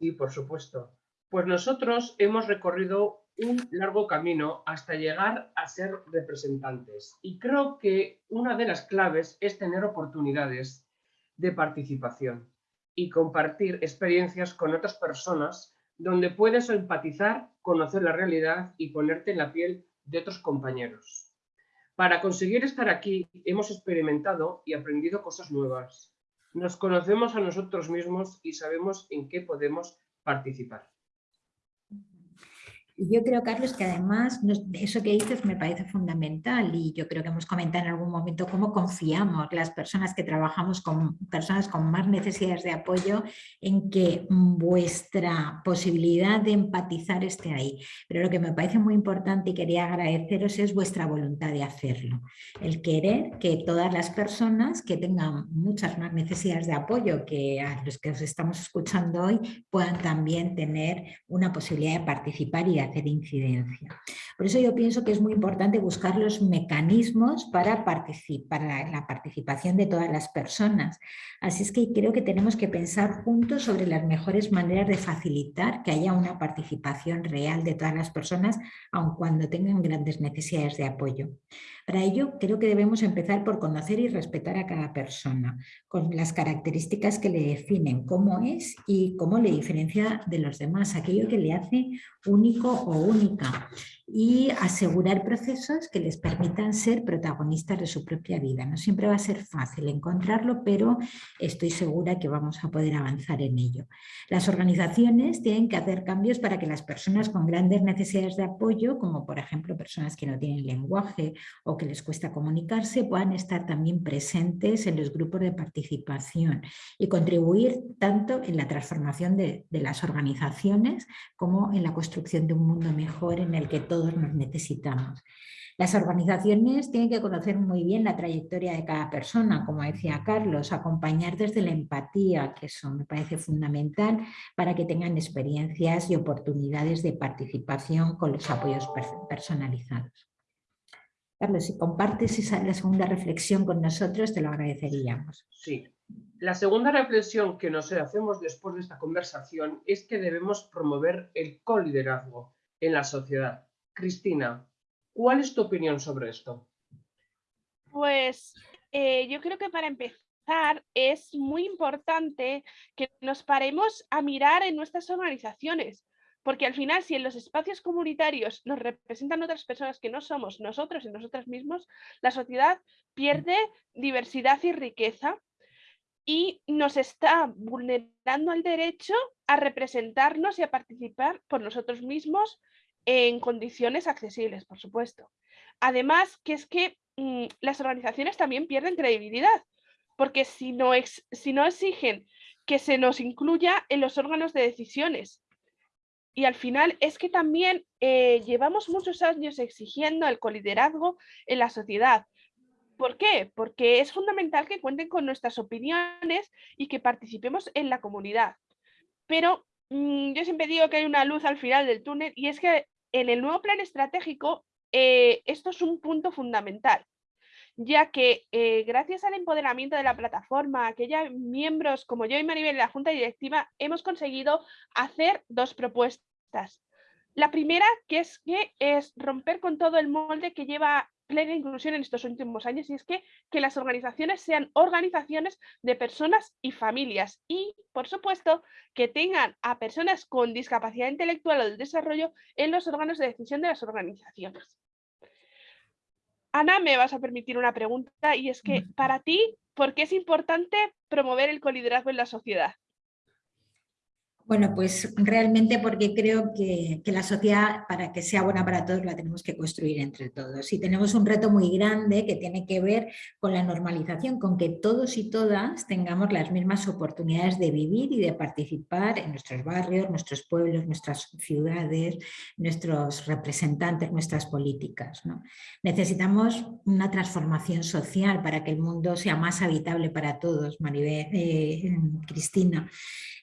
Sí, por supuesto. Pues nosotros hemos recorrido un largo camino hasta llegar a ser representantes. Y creo que una de las claves es tener oportunidades de participación y compartir experiencias con otras personas donde puedes empatizar, conocer la realidad y ponerte en la piel de otros compañeros. Para conseguir estar aquí hemos experimentado y aprendido cosas nuevas. Nos conocemos a nosotros mismos y sabemos en qué podemos participar. Yo creo, Carlos, que además eso que dices me parece fundamental y yo creo que hemos comentado en algún momento cómo confiamos las personas que trabajamos con personas con más necesidades de apoyo en que vuestra posibilidad de empatizar esté ahí. Pero lo que me parece muy importante y quería agradeceros es vuestra voluntad de hacerlo. El querer que todas las personas que tengan muchas más necesidades de apoyo que a los que os estamos escuchando hoy puedan también tener una posibilidad de participar y de hacer incidencia. Por eso yo pienso que es muy importante buscar los mecanismos para, para la participación de todas las personas. Así es que creo que tenemos que pensar juntos sobre las mejores maneras de facilitar que haya una participación real de todas las personas, aun cuando tengan grandes necesidades de apoyo. Para ello, creo que debemos empezar por conocer y respetar a cada persona, con las características que le definen, cómo es y cómo le diferencia de los demás, aquello que le hace único o única y asegurar procesos que les permitan ser protagonistas de su propia vida. No siempre va a ser fácil encontrarlo, pero estoy segura que vamos a poder avanzar en ello. Las organizaciones tienen que hacer cambios para que las personas con grandes necesidades de apoyo, como por ejemplo personas que no tienen lenguaje o que les cuesta comunicarse, puedan estar también presentes en los grupos de participación y contribuir tanto en la transformación de, las organizaciones como en la construcción de un mundo mejor en el que todos nos necesitamos. Las organizaciones tienen que conocer muy bien la trayectoria de cada persona, como decía Carlos, acompañar desde la empatía, que eso me parece fundamental para que tengan experiencias y oportunidades de participación con los apoyos personalizados. Carlos, si compartes esa, la segunda reflexión con nosotros, te lo agradeceríamos. Sí. La segunda reflexión que nos hacemos después de esta conversación es que debemos promover el coliderazgo en la sociedad Cristina, ¿cuál es tu opinión sobre esto? Pues eh, yo creo que para empezar es muy importante que nos paremos a mirar en nuestras organizaciones, porque al final si en los espacios comunitarios nos representan otras personas que no somos nosotros y nosotras mismos, la sociedad pierde diversidad y riqueza y nos está vulnerando el derecho a representarnos y a participar por nosotros mismos en condiciones accesibles, por supuesto. Además, que es que mm, las organizaciones también pierden credibilidad, porque si no, si no exigen que se nos incluya en los órganos de decisiones, y al final es que también eh, llevamos muchos años exigiendo el coliderazgo en la sociedad, ¿Por qué? Porque es fundamental que cuenten con nuestras opiniones y que participemos en la comunidad. Pero mm, yo siempre digo que hay una luz al final del túnel y es que en el nuevo plan estratégico eh, esto es un punto fundamental ya que eh, gracias al empoderamiento de la plataforma, aquellos miembros como yo y Maribel de la Junta Directiva hemos conseguido hacer dos propuestas. La primera, que es, que es romper con todo el molde que lleva plena inclusión en estos últimos años y es que, que las organizaciones sean organizaciones de personas y familias y, por supuesto, que tengan a personas con discapacidad intelectual o del desarrollo en los órganos de decisión de las organizaciones. Ana, me vas a permitir una pregunta y es que para ti, ¿por qué es importante promover el coliderazgo en la sociedad? Bueno, pues realmente porque creo que, la sociedad, para que sea buena para todos, la tenemos que construir entre todos. Y tenemos un reto muy grande que tiene que ver con la normalización, con que todos y todas tengamos las mismas oportunidades de vivir y de participar en nuestros barrios, nuestros pueblos, nuestras ciudades, nuestros representantes, nuestras políticas. Necesitamos una transformación social para que el mundo sea más habitable para todos, Maribel, eh, Cristina.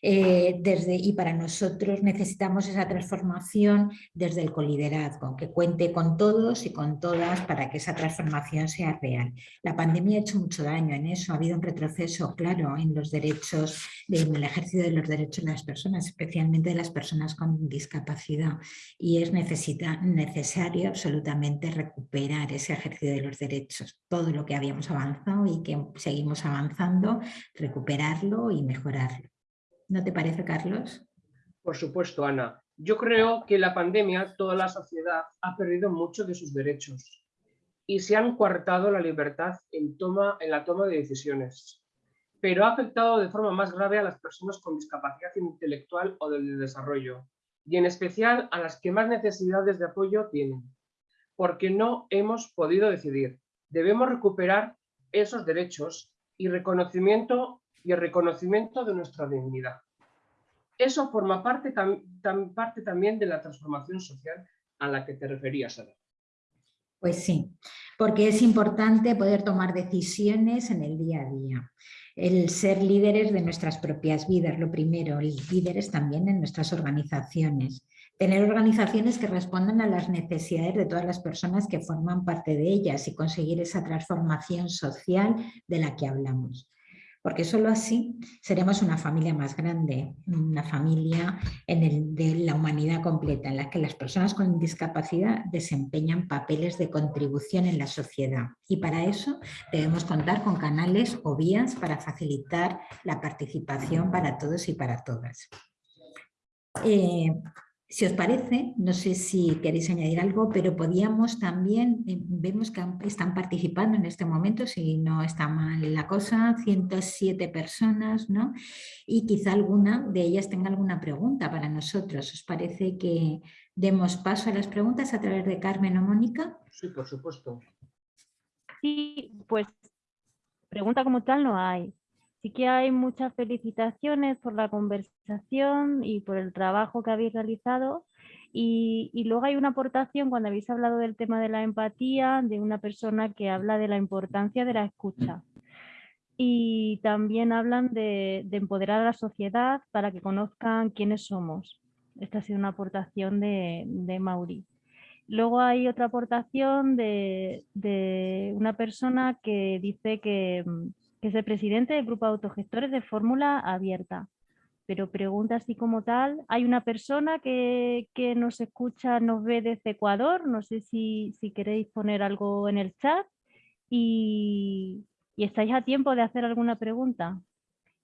Eh, desde, y para nosotros necesitamos esa transformación desde el coliderazgo, que cuente con todos y con todas para que esa transformación sea real. La pandemia ha hecho mucho daño en eso, ha habido un retroceso claro en los derechos, en el ejercicio de los derechos de las personas, especialmente de las personas con discapacidad y es necesario absolutamente recuperar ese ejercicio de los derechos, todo lo que habíamos avanzado y que seguimos avanzando, recuperarlo y mejorarlo. ¿No te parece, Carlos? Por supuesto, Ana. Yo creo que la pandemia, toda la sociedad ha perdido muchos de sus derechos y se han coartado la libertad en, toma, en la toma de decisiones. Pero ha afectado de forma más grave a las personas con discapacidad intelectual o del desarrollo, y en especial a las que más necesidades de apoyo tienen, porque no hemos podido decidir. Debemos recuperar esos derechos y reconocimiento y el reconocimiento de nuestra dignidad. Eso forma parte, parte también de la transformación social a la que te referías. Pues sí, porque es importante poder tomar decisiones en el día a día. El ser líderes de nuestras propias vidas, lo primero, líderes también en nuestras organizaciones. Tener organizaciones que respondan a las necesidades de todas las personas que forman parte de ellas y conseguir esa transformación social de la que hablamos porque solo así seremos una familia más grande, una familia en el, de la humanidad completa, en la que las personas con discapacidad desempeñan papeles de contribución en la sociedad. Y para eso debemos contar con canales o vías para facilitar la participación para todos y para todas. Eh, si os parece, no sé si queréis añadir algo, pero podíamos también, eh, vemos que están participando en este momento, si no está mal la cosa, 107 personas, ¿no? Y quizá alguna de ellas tenga alguna pregunta para nosotros. ¿Os parece que demos paso a las preguntas a través de Carmen o Mónica? Sí, por supuesto. Sí, pues pregunta como tal no hay. Sí que hay muchas felicitaciones por la conversación y por el trabajo que habéis realizado. Y, luego hay una aportación cuando habéis hablado del tema de la empatía, de una persona que habla de la importancia de la escucha. Y también hablan de, empoderar a la sociedad para que conozcan quiénes somos. Esta ha sido una aportación de, de Mauri. Luego hay otra aportación de, de, una persona que dice que, que es el presidente del grupo de autogestores de fórmula abierta. Pero pregunta así como tal, hay una persona que, nos escucha, nos ve desde Ecuador, no sé si, queréis poner algo en el chat y, y estáis a tiempo de hacer alguna pregunta.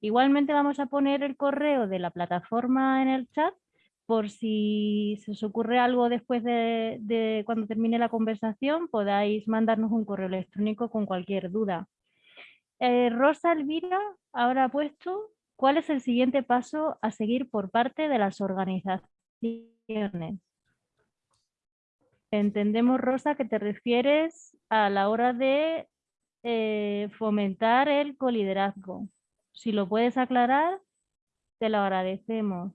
Igualmente vamos a poner el correo de la plataforma en el chat por si se os ocurre algo después de, de, cuando termine la conversación, podáis mandarnos un correo electrónico con cualquier duda. Eh, Rosa Elvira ahora ha puesto cuál es el siguiente paso a seguir por parte de las organizaciones. Entendemos, Rosa, que te refieres a la hora de eh, fomentar el coliderazgo. Si lo puedes aclarar, te lo agradecemos.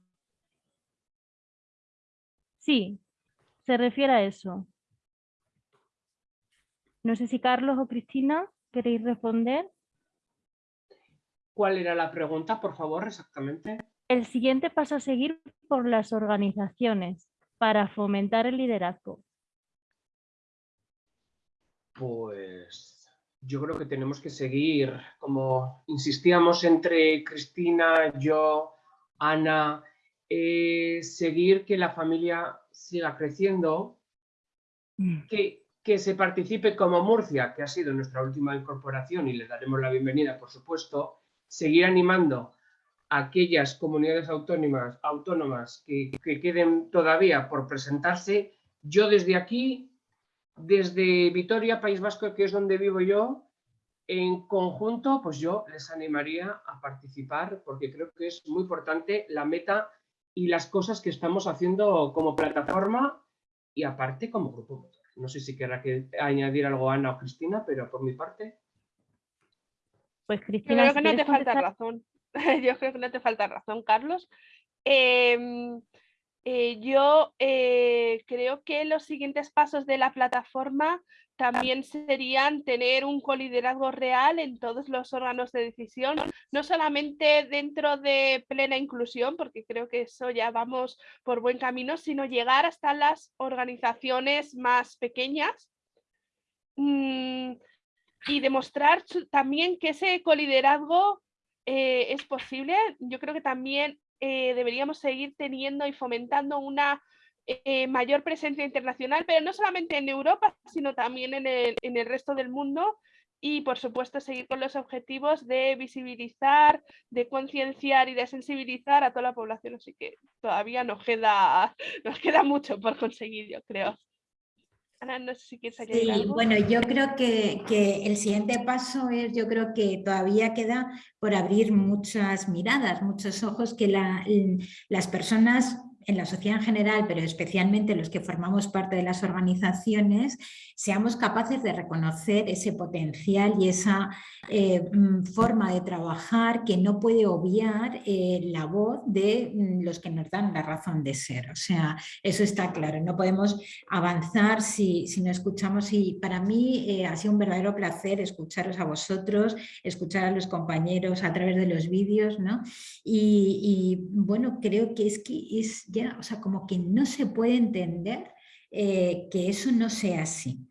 Sí, se refiere a eso. No sé si Carlos o Cristina queréis responder. ¿Cuál era la pregunta, por favor, exactamente? El siguiente paso a seguir por las organizaciones para fomentar el liderazgo. Pues yo creo que tenemos que seguir, como insistíamos entre Cristina, yo, Ana, eh, seguir que la familia siga creciendo, Mm. que, que se participe como Murcia, que ha sido nuestra última incorporación y le daremos la bienvenida, por supuesto, seguir animando a aquellas comunidades autónomas, autónomas que, que queden todavía por presentarse. Yo desde aquí, desde Vitoria, País Vasco, que es donde vivo yo, en conjunto, pues yo les animaría a participar porque creo que es muy importante la meta y las cosas que estamos haciendo como plataforma y aparte como grupo. No sé si querrá que añadir algo Ana o Cristina, pero por mi parte. Pues Yo Cristina, creo si que no te falta razón. [LAUGHS] Yo creo que no te falta razón, Carlos. Em, eh, yo eh, creo que los siguientes pasos de la plataforma también serían tener un coliderazgo real en todos los órganos de decisión, no solamente dentro de plena inclusión, porque creo que eso ya vamos por buen camino, sino llegar hasta las organizaciones más pequeñas mm, y demostrar también que ese coliderazgo eh, es posible. Yo creo que también eh, deberíamos seguir teniendo y fomentando una eh, mayor presencia internacional, pero no solamente en Europa, sino también en el, en el resto del mundo. Y por supuesto seguir con los objetivos de visibilizar, de concienciar y de sensibilizar a toda la población. Así que todavía nos queda, [LAUGHS] nos queda mucho por conseguir, yo creo. Ana, no sé si quieres añadir Sí, algo. bueno, yo creo que, que el siguiente paso es, yo creo que todavía queda por abrir muchas miradas, muchos ojos, que la- las personas en la sociedad en general, pero especialmente los que formamos parte de las organizaciones, seamos capaces de reconocer ese potencial y esa eh, mm, forma de trabajar que no puede obviar eh, la voz de mm, los que nos dan la razón de ser. O sea, eso está claro, no podemos avanzar si, si no escuchamos y para mí eh, ha sido un verdadero placer escucharos a vosotros, escuchar a los compañeros a través de los vídeos, ¿no? Y, y, bueno, creo que es que es o sea, como que no se puede entender eh, que eso no sea así.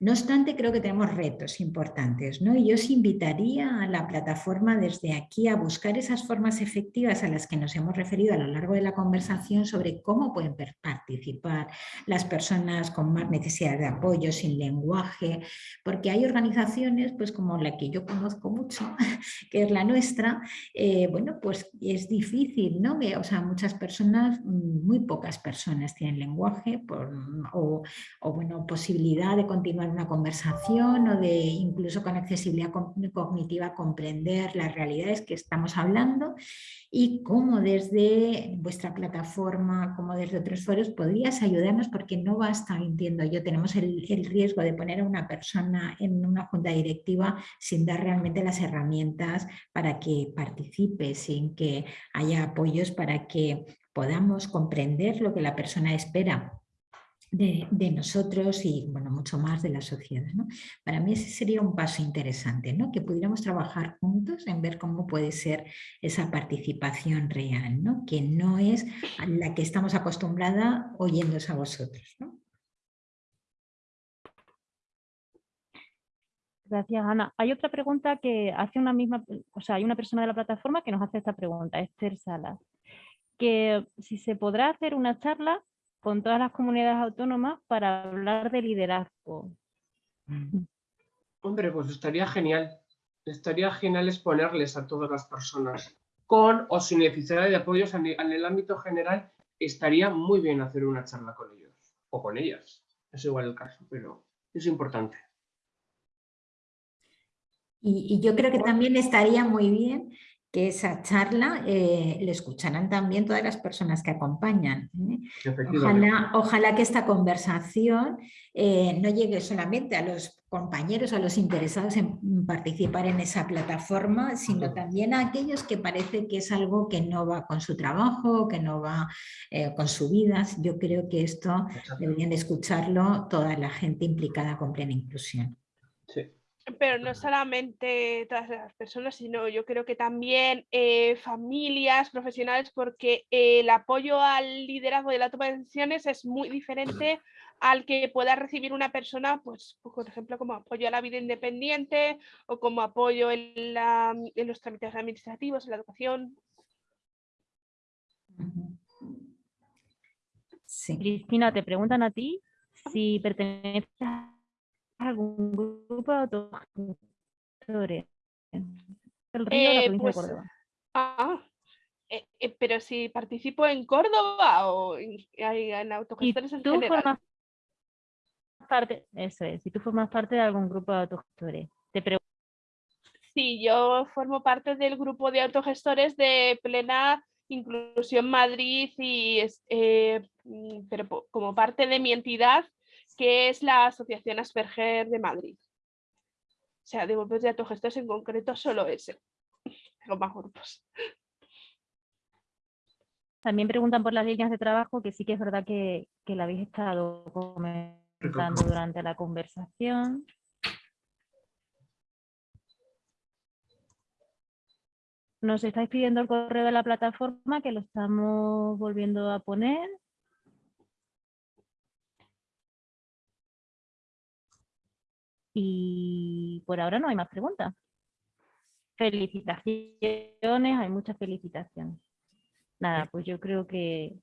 No obstante, creo que tenemos retos importantes, ¿no? Y yo os invitaría a la plataforma desde aquí a buscar esas formas efectivas a las que nos hemos referido a lo largo de la conversación sobre cómo pueden participar las personas con más necesidad de apoyo, sin lenguaje, porque hay organizaciones, pues como la que yo conozco mucho, [LAUGHS] que es la nuestra, eh, bueno, pues es difícil, ¿no? O sea, muchas personas, muy pocas personas tienen lenguaje o, o, bueno, posibilidad de continuar una conversación o de incluso con accesibilidad co- cognitiva comprender las realidades que estamos hablando y cómo desde vuestra plataforma, como desde otros foros, podrías ayudarnos porque no basta, entiendo yo, tenemos el riesgo de poner a una persona en una junta directiva sin dar realmente las herramientas para que participe, sin que haya apoyos para que podamos comprender lo que la persona espera de, nosotros y bueno, mucho más de la sociedad. ¿no? Para mí ese sería un paso interesante, ¿no? que pudiéramos trabajar juntos en ver cómo puede ser esa participación real, ¿no? que no es a la que estamos acostumbrada oyéndose a vosotros. ¿no? Gracias, Ana. Hay otra pregunta que hace una misma, o sea, hay una persona de la plataforma que nos hace esta pregunta, Esther Salas, que si se podrá hacer una charla con todas las comunidades autónomas para hablar de liderazgo. Hombre, pues estaría genial. Estaría genial exponerles a todas las personas. Con o sin necesidad de apoyos en en el ámbito general, estaría muy bien hacer una charla con ellos. O con ellas. Es igual el caso, pero es importante. Y, y yo creo que también estaría muy bien que esa charla eh, le escucharan también todas las personas que acompañan. ¿eh? Ojalá, ojalá que esta conversación eh, no llegue solamente a los compañeros, a los interesados en participar en esa plataforma, sino también a aquellos que parece que es algo que no va con su trabajo, que no va con su vida. Yo creo que esto deberían de escucharlo toda la gente implicada con plena inclusión. Sí. Pero no solamente todas las personas, sino yo creo que también eh, familias, profesionales, porque eh, el apoyo al liderazgo de la toma de decisiones es muy diferente al que pueda recibir una persona, pues, por ejemplo, como apoyo a la vida independiente o como apoyo en, la, en los trámites administrativos, en la educación. Cristina, te preguntan a ti si perteneces a algún grupo de autogestores. El río la Eh, provincia de pues, Córdoba. ah, eh, eh, pero si participo en Córdoba o en, autogestores en tú general. formas parte, eso es, si tú formas parte de algún grupo de autogestores, te pregunto Sí, yo formo parte del grupo de autogestores de plena inclusión Madrid y es, eh, mm, pero como parte de mi entidad que es la Asociación Asperger de Madrid. O sea, de grupos de autogestores en concreto solo ese. [LAUGHS] Tengo más grupos. También preguntan por las líneas de trabajo, que sí que es verdad que, que la habéis estado comentando durante la conversación. Nos estáis pidiendo el correo de la plataforma, que lo estamos volviendo a poner. Y por ahora no hay más preguntas. Felicitaciones, hay muchas felicitaciones. Nada, pues yo creo que...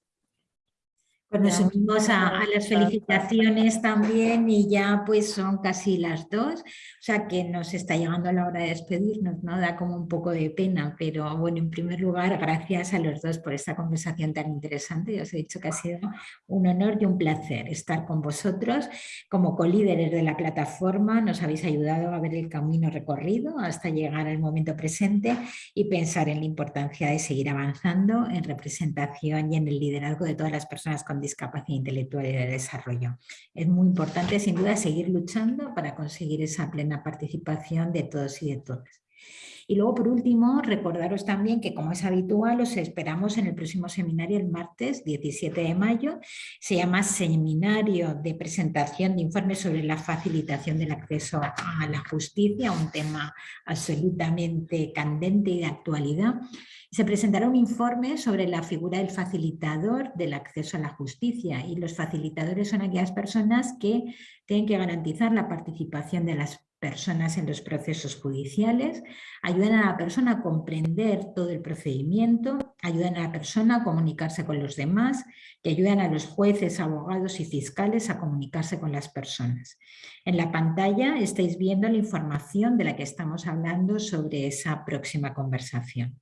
Pues nos unimos a, a las felicitaciones también y ya pues son casi las dos, o sea que nos está llegando la hora de despedirnos, ¿no? Da como un poco de pena, pero bueno, en primer lugar, gracias a los dos por esta conversación tan interesante. Os he dicho que ha sido un honor y un placer estar con vosotros como colíderes de la plataforma. Nos habéis ayudado a ver el camino recorrido hasta llegar al momento presente y pensar en la importancia de seguir avanzando en representación y en el liderazgo de todas las personas con discapacidad intelectual y de desarrollo. Es muy importante, sin duda, seguir luchando para conseguir esa plena participación de todos y de todas. Y luego, por último, recordaros también que, como es habitual, os esperamos en el próximo seminario el martes 17 de mayo. Se llama Seminario de Presentación de Informes sobre la Facilitación del Acceso a la Justicia, un tema absolutamente candente y de actualidad. Se presentará un informe sobre la figura del facilitador del acceso a la justicia y los facilitadores son aquellas personas que tienen que garantizar la participación de las personas en los procesos judiciales, ayudan a la persona a comprender todo el procedimiento, ayudan a la persona a comunicarse con los demás y ayudan a los jueces, abogados y fiscales a comunicarse con las personas. En la pantalla estáis viendo la información de la que estamos hablando sobre esa próxima conversación.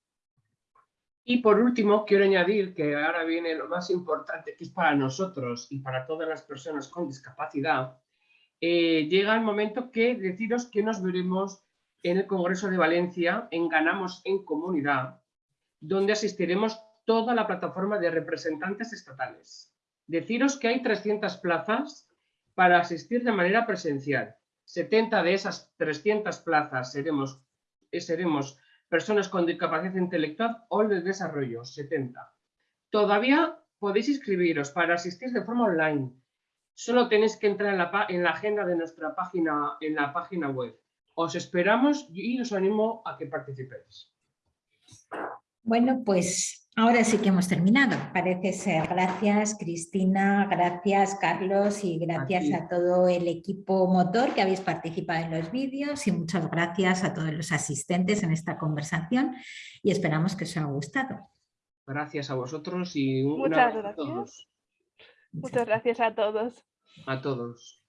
Y por último, quiero añadir que ahora viene lo más importante, que es para nosotros y para todas las personas con discapacidad. Eh, llega el momento que deciros que nos veremos en el Congreso de Valencia, en Ganamos en Comunidad, donde asistiremos toda la plataforma de representantes estatales. Deciros que hay 300 plazas para asistir de manera presencial. 70 de esas 300 plazas seremos, eh, seremos personas con discapacidad intelectual o de desarrollo, 70. Todavía podéis inscribiros para asistir de forma online. Solo tenéis que entrar en la, pa- en la agenda de nuestra página, en la página web. Os esperamos y os animo a que participéis. Bueno, pues ahora sí que hemos terminado. Parece ser. Gracias Cristina, gracias Carlos y gracias a todo el equipo motor que habéis participado en los vídeos y muchas gracias a todos los asistentes en esta conversación y esperamos que os haya gustado. Gracias a vosotros y un Muchas abrazo a gracias. todos. Muchas gracias a todos. A todos.